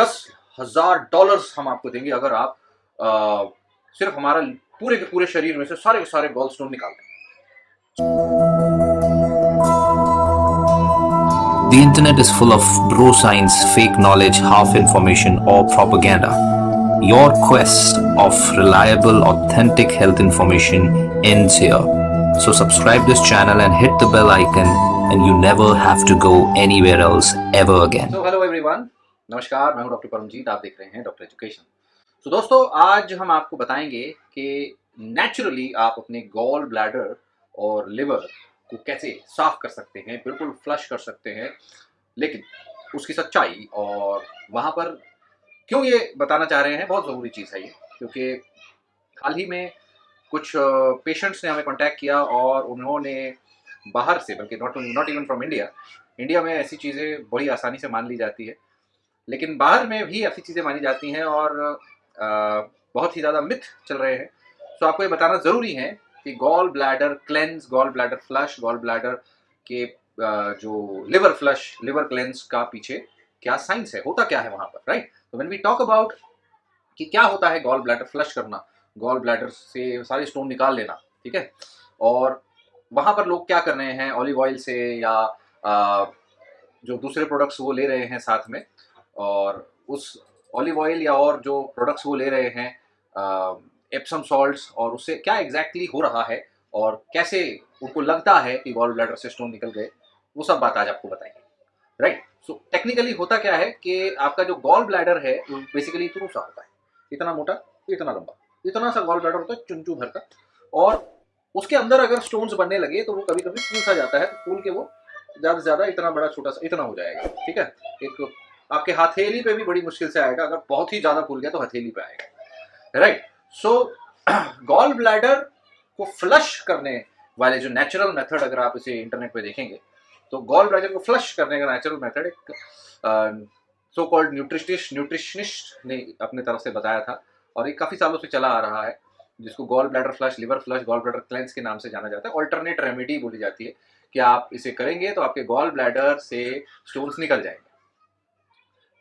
दस हज़ार डॉलर्स हम आपको देंगे अगर आप आ, सिर्फ़ हमारा पूरे के पूरे शरीर में से सारे के सारे गोल्ड स्टोन निकाल दें The internet is full of bro science, fake knowledge, half information, or propaganda. Your quest of reliable, authentic health information ends here. So, subscribe this channel and hit the bell icon, and you never have to go anywhere else ever again. तो hello everyone नमस्कार, मैं हूँ doctor Paramjit, आप देख रहे हैं doctor education. तो दोस्तों, आज हम आपको बताएँगे कि नेचुरली आप अपने गॉल ब्लैडर और लिवर को कैसे साफ़ कर सकते हैं, बिल्कुल फ्लश कर सकते हैं, लेकिन उसकी सच्चाई और वहाँ पर क्यों ये बताना चाह रहे हैं, बहुत ज़रूरी चीज़ है ये, क्योंकि हाल ही में कुछ पेशेंट्स ने हमें कांटेक्ट किया और उन्होंने बाहर से, बल्कि not not even from India India में ऐसी चीज़ें बड़ी आसानी से मान ली जाती है। लेकिन बाहर में भी ऐसी चीज़ें मानी जाती हैं और आ, बहुत ही ज़्यादा मिथ चल रहे हैं। सो आपको ये बताना ज़रूरी है कि gall bladder cleanse gall bladder flush gall bladder के जो लिवर फ्लश लिवर क्लेंस का पीछे क्या साइंस है? होता क्या है वहाँ पर राइट तो व्हेन वी टॉक अबाउट कि क्या होता है गॉल ब्लैडर फ्लश करना गॉल ब्लैडर से सारे स्टोन निकाल लेना ठीक है? और वहाँ पर लोग क्या कर रहे हैं? ऑलिव ऑयल से या आ, जो दूसरे प्रोडक्ट्स वो ले रहे हैं साथ में और उस ऑलिव ऑयल या और जो प्रोडक्ट्स वो ले रहे हैं एप्सम सॉल्ट्स और उससे क्या एग्जैक्टली exactly हो रहा है और कैसे उनको लगता है कि गॉल ब्लैडर से स्टोन निकल गए, वो सब बात आज आपको बताएँगे। राइट सो टेक्निकली होता क्या है कि आपका जो गॉल ब्लैडर है, वो बेसिकली इतना सा होता है। इतना मोटा, इतना लंबा। इतना सा गॉल ब्लैडर होता है चुनचू भर का। और उसके अंदर अगर स्टोन्स बनने लगे तो वो कभी कभी फूल सा जाता है तो फूल के वो ज़्यादा से ज़्यादा इतना बड़ा, छोटा सा, इतना हो जाएगा। ठीक है? एक आपके हथेली पे भी बड़ी मुश्किल से आएगा, अगर बहुत ही ज़्यादा फूल गया तो हथेली पे आएगा। राइट सो गॉल ब्लैडर को फ्लश करने वाले जो नेचुरल मेथड अगर आप इसे इंटरनेट पे देखेंगे तो गॉल ब्लैडर को फ्लश करने का नेचुरल मेथड एक सो कॉल्ड न्यूट्रिशनिस्ट न्यूट्रिशनिस्ट ने अपने तरफ़ से बताया था और ये काफ़ी सालों से चला आ रहा है, जिसको gall bladder flush liver flush gall bladder cleanse के नाम से जाना जाता है। ऑल्टरनेट रेमेडी बोली जाती है कि आप इसे करेंगे तो आपके गॉल ब्लैडर से स्टोन्स निकल जाएँगे।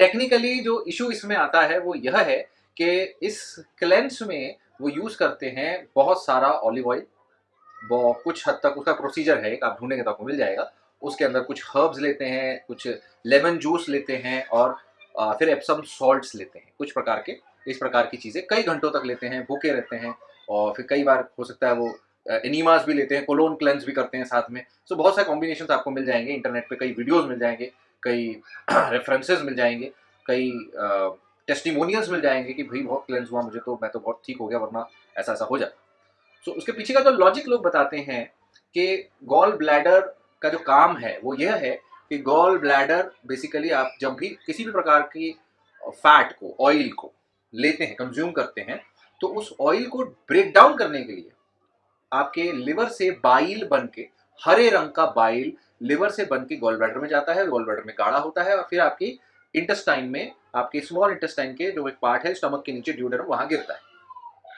टेक्निकली जो इशू इसमें आता है वो यह है कि इस क्लेंस में वो यूज़ करते हैं बहुत सारा ऑलिव ऑयल कुछ हद तक उसका प्रोसीजर है आप ढूंढेंगे तो आपको मिल जाएगा। उसके अंदर कुछ हर्ब्स लेते हैं, कुछ लेमन जूस लेते हैं और फिर एप्सम सॉल्ट्स लेते हैं। कुछ प्रकार के, इस प्रकार की चीज़ें कई घंटों तक लेते हैं, भूखे रहते हैं और फिर कई बार हो सकता है वो एनीमास भी लेते हैं कोलोन क्लेंस भी करते हैं साथ में। सो बहुत सारे कॉम्बिनेशन आपको मिल जाएँगे इंटरनेट पे कई वीडियोस मिल जाएँगे। कई रेफरेंसेस मिल जाएँगे कई टेस्टिमोनियल्स मिल जाएँगे कि भाई बहुत क्लेंस हुआ मुझे तो मैं तो बहुत ठीक हो गया वरना ऐसा ऐसा हो जाता। सो so, उसके पीछे का जो लॉजिक लोग बताते हैं कि गॉल ब्लैडर का जो काम है वो यह है कि गॉल ब्लैडर बेसिकली आप जब भी किसी भी प्रकार की फैट को ऑयल को लेते हैं कंज्यूम करते हैं तो उस ऑयल को ब्रेक डाउन करने के लिए आपके लिवर से बाइल बन के हरे रंग का बाइल लिवर से बन के गोल में जाता है गोल ब्लैडर में गाढ़ा होता है और फिर आपकी इंटेस्टाइन में, आपके स्मॉल इंटेस्टाइन के जो एक पार्ट है स्टमक के नीचे ड्यूडर वहाँ गिरता है।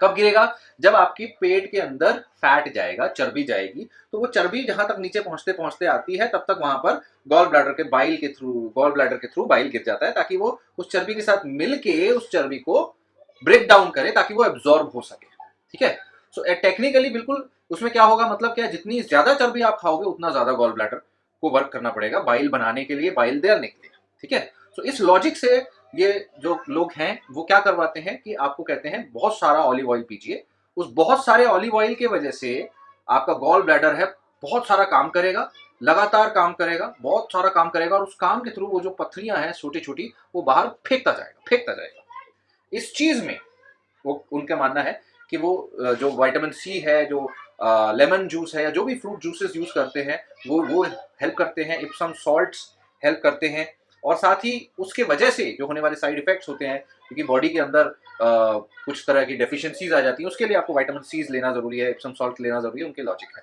कब गिरेगा? जब आपकी पेट के अंदर फैट जाएगा, चर्बी जाएगी तो वो चर्बी जहाँ तक नीचे पहुँचते पहुँचते आती है, तब तक वहाँ पर गॉल ब्लैडर के बाइल के थ्रू गॉल ब्लैडर के थ्रू बाइल गिर जाता है, ताकि वो उस चर्बी के साथ मिलके उस चर्बी को ब्रेक डाउन करे, ताकि वो एब्जॉर्ब हो सके। ठीक है? सो टेक्निकली बिल्कुल उसमें क्या होगा? मतलब क्या जितनी ज़्यादा चर्बी आप खाओगे, उतना ज़्यादा गॉल ब्लैडर को वर्क करना पड़ेगा बाइल बनाने के लिए बाइल देने के लिए ठीक है? सो इस लॉजिक से ये जो लोग हैं, वो क्या करवाते हैं कि आपको कहते हैं, बहुत सारा ऑलिव ऑयल पीजिए। उस बहुत सारे ऑलिव ऑयल की वजह से आपका गॉल ब्लैडर है, बहुत सारा काम करेगा, लगातार काम करेगा, बहुत सारा काम करेगा और उस काम के थ्रू वो जो पथरियाँ हैं छोटी छोटी वो बाहर फेंकता जाएगा फेंकता जाएगा। इस चीज़ में वो, उनका मानना है कि वो जो वाइटामिन सी है जो लेमन जूस है या जो भी फ्रूट जूसेस यूज़ करते हैं वो वो हेल्प करते हैं इप्सम सॉल्ट्स हेल्प करते हैं। और साथ ही उसके वजह से जो होने वाले साइड इफेक्ट्स होते हैं क्योंकि बॉडी के अंदर आ, कुछ तरह की डेफिशिएंसीज आ जाती हैं उसके लिए आपको वाइटामिन सीज लेना ज़रूरी है इप्सम सॉल्ट लेना ज़रूरी है उनके लॉजिक है।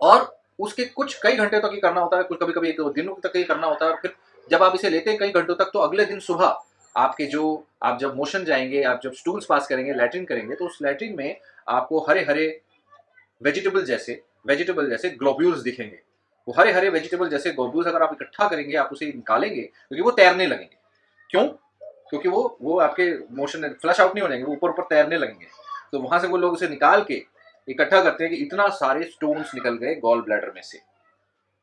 और उसके कुछ कई घंटे तक ही करना होता है कुछ कभी कभी एक दिनों तक ही करना होता है और फिर जब आप इसे लेते हैं कई घंटों तक तो अगले दिन सुबह आपके जो, आप जब मोशन जाएँगे, आप जब स्टूल्स पास करेंगे लैट्रिन करेंगे तो उस लैट्रिन में आपको हरे हरे वेजिटेबल जैसे वेजिटेबल जैसे ग्लोब्यूल्स दिखेंगे। वो हरे हरे वेजिटेबल जैसे ग्लोब्यूल्स अगर आप इकट्ठा करेंगे, आप उसे निकालेंगे, क्योंकि वो तैरने लगेंगे। क्यों? क्योंकि वो वो आपके मोशन फ्लश आउट नहीं हो जाएँगे, वो ऊपर ऊपर तैरने लगेंगे। तो वहाँ से वो लोग उसे निकाल के इकट्ठा करते हैं कि इतना सारे स्टोन्स निकल गए गॉल ब्लैडर में से।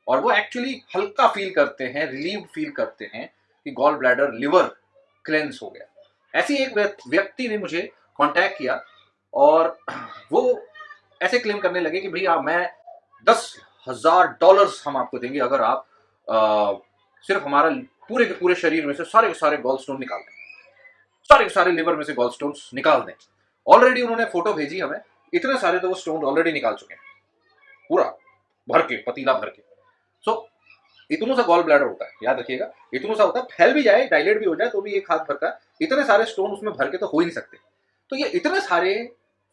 और वो एक्चुअली हल्का फील करते हैं रिलीव फील करते हैं कि गॉल ब्लैडर लिवर क्लेंस हो गया। ऐसी एक व्यक्ति ने मुझे कांटेक्ट किया और वो ऐसे क्लेम करने लगे कि भैया मैं दस हज़ार डॉलर्स हम आपको देंगे अगर आप आ, सिर्फ़ हमारा पूरे के पूरे शरीर में से सारे के सारे गोल्ड स्टोन निकाल दें। सारे के सारे लिवर में से गोल्ड स्टोन निकाल दें। ऑलरेडी उन्होंने फ़ोटो भेजी हमें। इतने सारे तो वो स्टोन ऑलरेडी निकाल चुके हैं। पूरा भर के पतीला भर के। सो so, इतनों सा गॉल ब्लैडर होता है, याद रखिएगा। इतनों सा होता है, फैल भी जाए डायलेट भी हो जाए तो भी एक हाथ भर का इतने सारे स्टोन उसमें भर के तो हो ही नहीं सकते। तो ये इतने सारे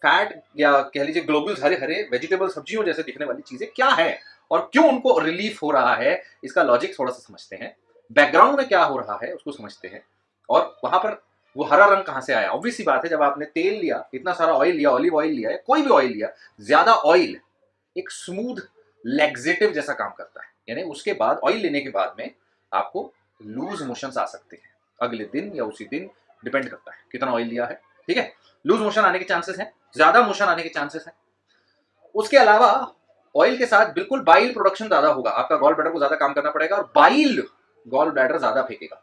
फैट या कह लीजिए ग्लोबल्स हरे हरे वेजिटेबल सब्जियों जैसे दिखने वाली चीज़ें क्या है? और क्यों उनको रिलीफ हो रहा है? इसका लॉजिक थोड़ा सा समझते हैं। बैकग्राउंड में क्या हो रहा है, उसको समझते हैं। और वहाँ पर वो हरा रंग कहाँ से आया? ऑब्वियसली बात है, जब आपने तेल लिया, इतना सारा ऑयल लिया ऑलिव ऑयल लिया कोई भी ऑयल लिया, ज़्यादा ऑयल एक स्मूथ लेग्जेटिव जैसा काम करता है। यानी उसके बाद ऑयल लेने के बाद में आपको लूज मोशन आ सकते हैं। अगले दिन या उसी दिन डिपेंड करता है कितना ऑयल लिया है, ठीक है? लूज मोशन आने के चांसेस हैं, ज़्यादा मोशन आने के चांसेस हैं। उसके अलावा ऑयल के साथ बिल्कुल बाइल प्रोडक्शन ज़्यादा होगा, आपका गॉल ब्लैडर को ज़्यादा काम करना पड़ेगा और बाइल गॉल ब्लैडर ज़्यादा फेंकेगा।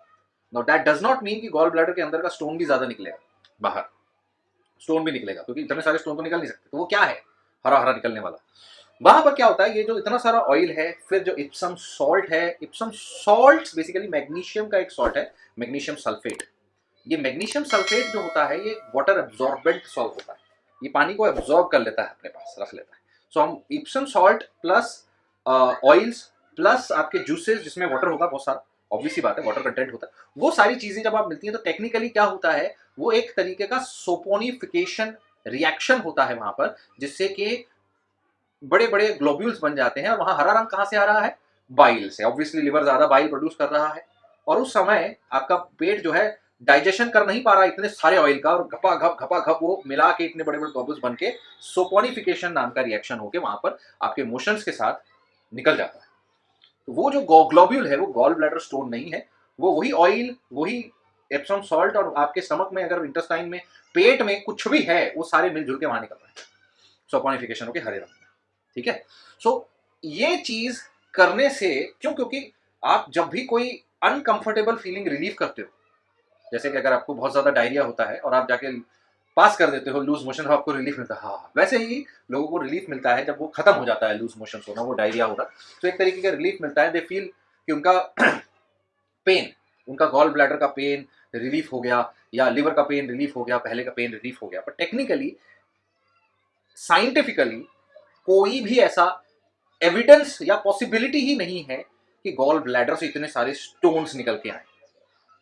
No that does not mean कि गॉल ब्लैडर के अंदर का स्टोन भी ज़्यादा निकलेगा, बाहर। स्टोन भी निकलेगा, क्योंकि इतने सारे स्टोन तो निकल नहीं सकते तो वो क्या है? हरा हरा निकलने वाला। वहाँ पर क्या होता है ये जो इतना सारा ऑयल है फिर जो इप्सम सॉल्ट है इप्सम सॉल्ट बेसिकली मैग्नीशियम का एक सॉल्ट है मैग्नीशियम सल्फेट ये मैग्नीशियम सल्फेट जो होता है ये वाटर एब्जॉर्बेंट सॉल्ट होता है. ये पानी को एब्जॉर्ब कर लेता है अपने पास रख लेता है. सो so, हम Epsom salt plus oils plus आपके जूसेस जिसमें वाटर होगा बहुत सारा ऑब्वियसली बात है वाटर कंटेंट होता है. वो सारी चीज़ें जब आप मिलती हैं तो टेक्निकली क्या होता है वो एक तरीके का सोपोनिफिकेशन रिएक्शन होता है वहाँ पर जिससे कि बड़े बड़े ग्लोब्यूल्स बन जाते हैं और वहाँ हरा रंग कहाँ से आ रहा है? बाइल से। ऑब्वियसली लिवर ज़्यादा बाइल प्रोड्यूस कर रहा है। और उस समय आपका पेट जो है डाइजेशन कर नहीं पा रहा इतने सारे ऑयल का और घपा घप घपा घप वो मिला के इतने बड़े बड़े बबल्स बन के सोपोनिफिकेशन नाम का रिएक्शन होके वहाँ पर आपके मोशंस के साथ निकल जाता है। तो वो जो ग्लोब्यूल है वो गॉल ब्लैडर स्टोन नहीं है। वो वही ऑयल वही एप्सम सॉल्ट और आपके स्टमक में अगर इंटेस्टाइन में, पेट में कुछ भी है, वो सारे मिलजुल के वहाँ निकल रहे हैं। सोपोनिफिकेशन होके हरे रंग। ठीक है? सो so, ये चीज़ करने से क्यों? क्योंकि आप जब भी कोई अनकंफर्टेबल फीलिंग रिलीव करते हो जैसे कि अगर आपको बहुत ज़्यादा डायरिया होता है और आप जाके पास कर देते हो लूज मोशन आपको रिलीफ मिलता है। हाँ वैसे ही लोगों को रिलीफ मिलता है जब वो खत्म हो जाता है लूज मोशन होना वो डायरिया होना तो एक तरीके का रिलीफ मिलता है। दे फील कि उनका पेन उनका गॉल ब्लैडर का पेन रिलीफ हो गया या लिवर का पेन रिलीफ हो गया पहले का पेन रिलीफ हो गया। पर टेक्निकली साइंटिफिकली कोई भी ऐसा एविडेंस या पॉसिबिलिटी ही नहीं है कि गॉल ब्लैडर से इतने सारे स्टोन्स निकल के आए।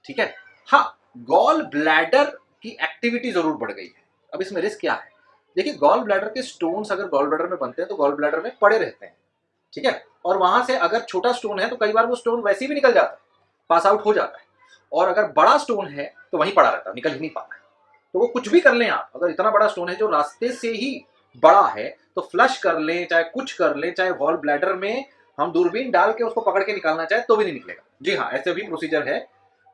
ठीक है? हाँ गॉल ब्लैडर की एक्टिविटी ज़रूर बढ़ गई है। अब इसमें रिस्क क्या है? देखिए गॉल ब्लैडर के स्टोन्स अगर गॉल ब्लैडर में बनते हैं तो गॉल ब्लैडर में पड़े रहते हैं। ठीक है? और वहाँ से अगर छोटा स्टोन है तो कई बार वो स्टोन वैसे भी निकल जाता है पास आउट हो जाता है। और अगर बड़ा स्टोन है तो वहीं पड़ा रहता है, निकल ही नहीं पाता है। तो वो कुछ भी कर लें आप। अगर इतना बड़ा स्टोन है जो रास्ते से ही बड़ा है तो फ्लश कर लें, चाहे कुछ कर लें, चाहे वॉल ब्लैडर में हम दूरबीन डाल के उसको पकड़ के निकालना चाहे तो भी नहीं निकलेगा। जी हाँ ऐसे भी प्रोसीजर है,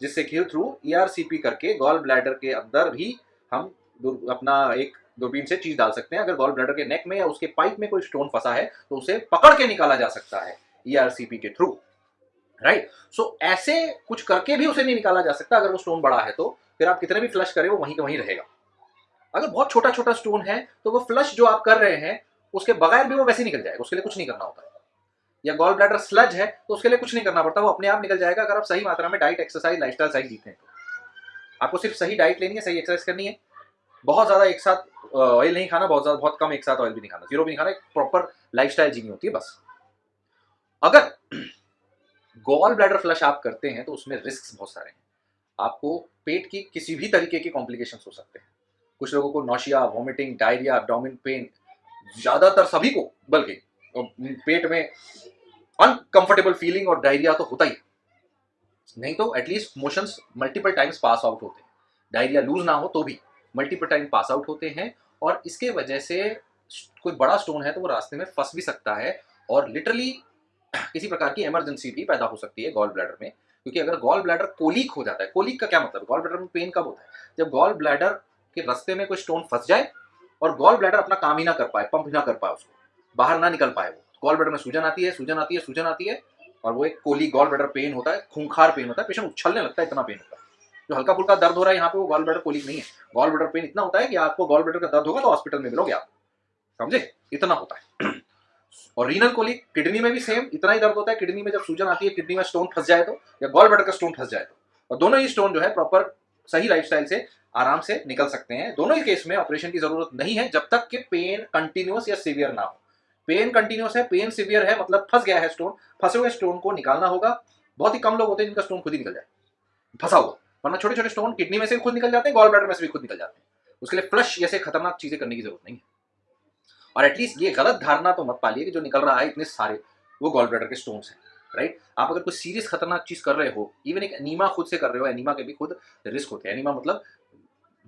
जिससे कि थ्रू ईआरसीपी e करके गॉल ब्लैडर के अंदर भी हम अपना एक दूरबीन से चीज़ डाल सकते हैं। अगर गॉल ब्लैडर के नेक में या उसके पाइप में कोई स्टोन फंसा है तो उसे पकड़ के निकाला जा सकता है ईआरसीपी e के थ्रू राइट सो ऐसे कुछ करके भी उसे नहीं निकाला जा सकता। अगर वो स्टोन बड़ा है तो फिर आप कितने भी फ्लश करें, वो वहीं का वहीं रहेगा। अगर बहुत छोटा छोटा स्टोन है तो वो फ्लश जो आप कर रहे हैं उसके बगैर भी वो वैसे निकल जाएगा, उसके लिए कुछ नहीं करना होता। या गॉल ब्लैडर स्लज है तो उसके लिए कुछ नहीं करना पड़ता, वो अपने आप निकल जाएगा अगर आप सही मात्रा में डाइट एक्सरसाइज लाइफस्टाइल सही जीते हैं तो। आपको सिर्फ़ सही डाइट लेनी है, सही एक्सरसाइज करनी है। बहुत ज़्यादा एक साथ ऑयल नहीं खाना, बहुत ज़्यादा, बहुत कम एक साथ ऑयल भी नहीं खाना। ज़ीरो भी नहीं खाना, एक प्रॉपर लाइफ स्टाइल जीनी होती है, बस। अगर गॉल ब्लैडर फ्लश आप करते हैं तो उसमें रिस्क बहुत सारे हैं। आपको पेट की किसी भी तरीके के कॉम्प्लिकेशन हो सकते हैं। कुछ लोगों को nausea vomiting diarrhoea abdomen pain ज़्यादातर सभी को, बल्कि पेट में अनकंफर्टेबल फीलिंग और डायरिया तो होता ही नहीं तो at least motions multiple times pass out होते हैं। डायरिया लूज ना हो तो भी मल्टीपल टाइम पास आउट होते हैं और इसके वजह से कोई बड़ा स्टोन है तो वो रास्ते में फंस भी सकता है और लिटरली किसी प्रकार की इमरजेंसी भी पैदा हो सकती है गॉल ब्लैडर में। क्योंकि अगर गॉल ब्लैडर कोलिक हो जाता है कोलिक का क्या मतलब? गॉल ब्लैडर में पेन कब होता है? जब गॉल ब्लैडर के रास्ते में कोई स्टोन फंस जाए और गॉल ब्लैडर अपना काम ही ना कर पाए पंप ना कर पाए उसको। बाहर ना निकल पाए वो। गॉल ब्लैडर में सूजन आती है, सूजन आती है, सूजन आती है, और वो एक कोली गॉल ब्लैडर पेन होता है, खूंखार पेन होता है, पेशेंट उछलने लगता है, इतना पेन होता है। जो हल्का फुल्का दर्द हो रहा है यहाँ पे वो गॉल ब्लैडर कोलिक नहीं है। गॉल ब्लैडर पेन इतना होता है कि आपको गॉल ब्लैडर का दर्द होगा तो हॉस्पिटल में मिलोगे आप। समझे? इतना होता है। और रीनल कोलिक किडनी में भी सेम इतना ही दर्द होता है किडनी में जब सूजन आती है किडनी में स्टोन फंस जाए तो या गॉल ब्लैडर का स्टोन फंस जाए तो। और दोनों ही स्टोन जो है प्रॉपर सही लाइफस्टाइल से आराम से निकल सकते हैं। दोनों ही केस में ऑपरेशन की ज़रूरत नहीं है जब तक कि पेन कंटिन्यूस या सिवियर ना हो। पेन कंटिन्यूस है पेन सिवियर है मतलब फंस गया है स्टोन फंसे हुए स्टोन को निकालना होगा। बहुत ही कम लोग होते हैं जिनका स्टोन खुद ही निकल जाए। फंसा हुआ, वरना छोटे छोटे स्टोन किडनी में से खुद निकल जाते हैं गॉल ब्लैडर में से भी खुद निकल जाते हैं। उसके लिए फ्लश जैसे खतरनाक चीज़ें करने की ज़रूरत नहीं है। और एटलीस्ट ये गलत धारणा तो मत पालिए कि जो निकल रहा है इतने सारे वो गॉल ब्लैडर के स्टोन्स हैं। राइट आप अगर कोई सीरियस खतरनाक चीज़ कर रहे हो इवन एक एनीमा खुद से कर रहे हो, एनीमा के भी खुद रिस्क होते हैं। एनीमा मतलब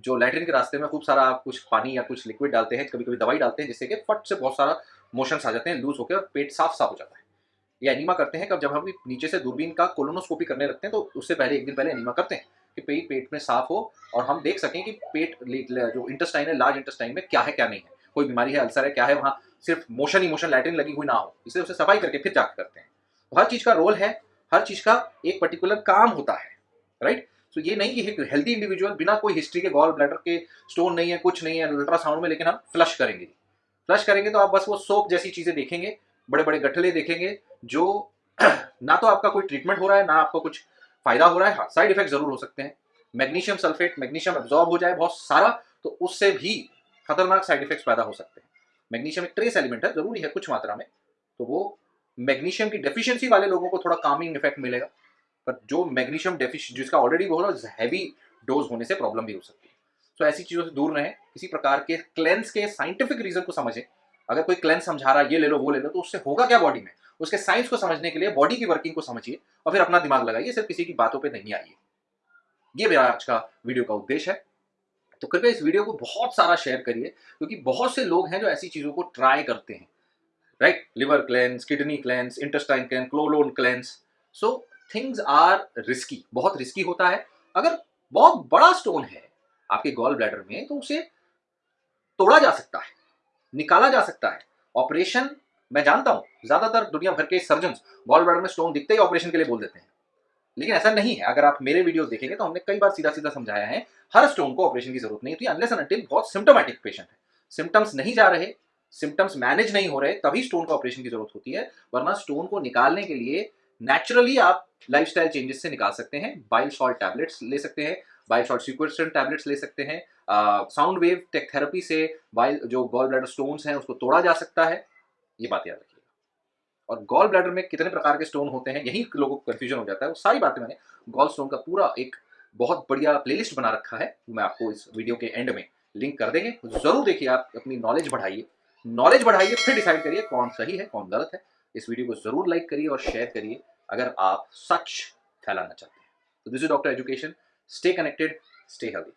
जो लैट्रिन के रास्ते में खूब सारा आप कुछ पानी या कुछ लिक्विड डालते हैं कभी कभी दवाई डालते हैं, जिससे कि फट से बहुत सारा मोशन आ जाते हैं लूज होकर और पेट साफ़ साफ़ हो जाता है। ये एनीमा करते हैं, कब जब हम नीचे से दूरबीन का कोलोनोस्कोपी करने लगते हैं तो उससे पहले, एक दिन पहले एनीमा करते हैं कि पेट पेट में साफ़ हो और हम देख सकें कि पेट जो इंटेस्टाइन है लार्ज इंटेस्टाइन में क्या है, क्या नहीं है। कोई बीमारी है अल्सर है, क्या है, वहाँ सिर्फ़ मोशन ही मोशन लैट्रिन लगी हुई ना हो। इसलिए उसे सफ़ाई करके फिर जाकर करते हैं। हर चीज़ का रोल है, हर चीज़ का एक पर्टिकुलर काम होता है राइट तो ये नहीं कि हेल्दी इंडिविजुअल बिना कोई हिस्ट्री के गॉल ब्लैडर के स्टोन नहीं है, कुछ नहीं है अल्ट्रासाउंड में, लेकिन हम फ्लश करेंगे। फ्लश करेंगे तो आप बस वो सोप जैसी चीज़ें देखेंगे बड़े बड़े गठले देखेंगे, जो ना तो आपका कोई ट्रीटमेंट हो रहा है, ना आपको कुछ फ़ायदा हो रहा है। हाँ साइड इफ़ेक्ट ज़रूर हो सकते हैं। मैग्नीशियम सल्फेट मैग्नीशियम एब्जॉर्ब हो जाए बहुत सारा तो उससे भी खतरनाक साइड इफेक्ट्स पैदा हो सकते हैं। मैग्नीशियम एक ट्रेस एलिमेंट है, ज़रूरी है कुछ मात्रा में तो वो मैग्नीशियम की डेफिशिएंसी वाले लोगों को थोड़ा कामिंग इफ़ेक्ट मिलेगा, पर जो मैग्नीशियम डेफिश जिसका ऑलरेडी वो हैवी डोज होने से प्रॉब्लम भी हो सकती है। तो ऐसी चीज़ों से दूर रहें, किसी प्रकार के क्लेंस के साइंटिफिक रीजन को समझें। अगर कोई क्लेंस समझा रहा है, ये ले लो, वो ले लो तो उससे होगा क्या बॉडी में? उसके साइंस को समझने के लिए बॉडी की वर्किंग को समझिए और फिर अपना दिमाग लगाइए, सिर्फ़ किसी की बातों पर नहीं आइए। ये मेरा आज का वीडियो का उद्देश्य है। तो कृपया इस वीडियो को बहुत सारा शेयर करिए, क्योंकि बहुत से लोग हैं जो ऐसी चीज़ों को ट्राई करते हैं। Right liver cleanse kidney cleanse intestine cleanse colon cleanse so things are risky बहुत रिस्की होता है। अगर बहुत बड़ा स्टोन है आपके गॉल ब्लैडर में तो उसे तोड़ा जा सकता है, निकाला जा सकता है। ऑपरेशन मैं जानता हूँ, ज़्यादातर दुनिया भर के सर्जन गॉल ब्लैडर में स्टोन दिखते ही ऑपरेशन के लिए बोल देते हैं। लेकिन ऐसा नहीं है, अगर आप मेरे वीडियो देखेंगे तो हमने कई बार सीधा सीधा समझाया है, हर स्टोन को ऑपरेशन की ज़रूरत नहीं होती अनलेस अनटिल बहुत सिम्टोमेटिक पेशेंट है। सिम्टम्स नहीं जा रहे सिम्टम्स मैनेज नहीं हो रहे, तभी स्टोन को ऑपरेशन की ज़रूरत होती है, वरना स्टोन को निकालने के लिए नेचुरली आप लाइफस्टाइल चेंजेस से निकाल सकते हैं बाइल सॉल्ट टैबलेट्स ले सकते हैं बाइल सॉल्ट सिक्वेस्ट्रन टैबलेट्स ले सकते हैं साउंड वेव टेक थेरेपी से बाइल जो गॉल ब्लैडर स्टोन्स हैं, उसको तोड़ा जा सकता है, ये बात याद रखिएगा। और गॉल ब्लैडर में कितने प्रकार के स्टोन होते हैं, यही लोगों को कन्फ्यूज़न हो जाता है, वो सारी बातें मैंने गॉल स्टोन का पूरा एक बहुत बढ़िया प्लेलिस्ट बना रखा है मैं आपको इस वीडियो के एंड में लिंक कर देंगे, ज़रूर देखिए आप अपनी नॉलेज बढ़ाइए। नॉलेज बढ़ाइए, फिर डिसाइड करिए कौन सही है, कौन गलत है। इस वीडियो को ज़रूर लाइक करिए और शेयर करिए अगर आप सच फैलाना चाहते हैं। तो this is doctor education stay connected stay healthy